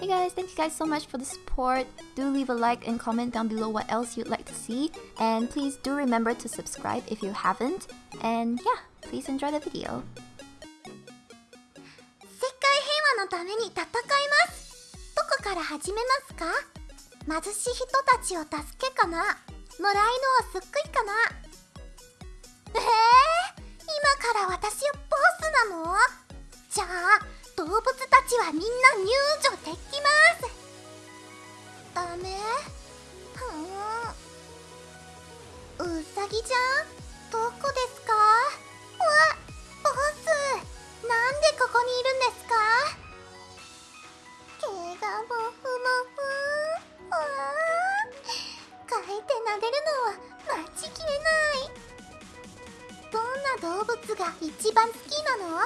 Hey guys, thank you guys so much for the support. Do leave a like and comment down below what else you'd like to see. And please do remember to subscribe if you haven't. And yeah, please enjoy the video. 世界平和のために戦いますどこから始めますか貧しい人たちを助けかな野良犬を救いかなえー、 たちはみんな入場できます。ダメ。ふん。うさぎじゃんどこですか？わボス。なんでここにいるんですか？毛がもふもふ。わー。かいて撫でるのは待ちきれない。どんな動物が一番好きなの？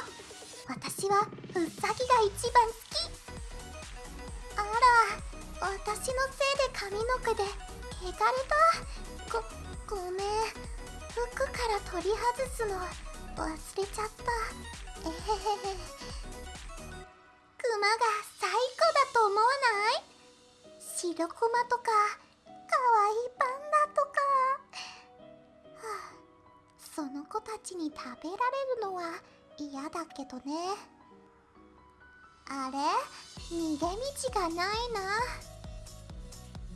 私はウサギが一番好き。あら私のせいで髪の毛で汚れた。ごごめん。服から取り外すの忘れちゃった。えへへへ。クマが最高だと思わない？白クマとかかわいいパンダとか、はあ、その子たちに食べられるのは嫌だけどね。あれ？逃げ道がないな。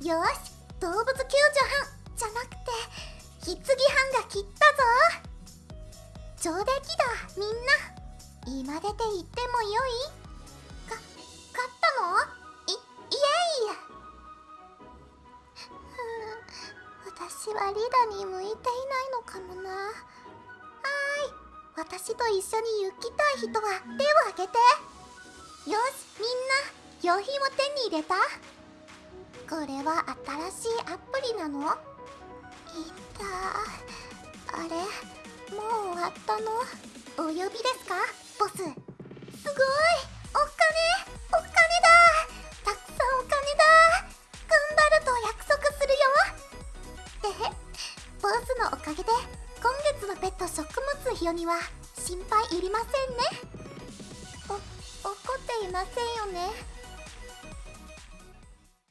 よし動物救助班じゃなくて棺班が切ったぞ。上出来だみんな。今出て行ってもよい？か勝ったの？いイエイふん私はリダに向いていないのかもな。私と一緒に行きたい人は手を挙げて。よしみんな用品を手に入れた？これは新しいアプリなの？いた。あれもう終わったの？お呼びですか？ボス。すごいお金お金だ。たくさんお金だ。頑張ると約束するよ。えへボスのおかげで今月のペット食物費用には心配いりませんね。お怒っていませんよね。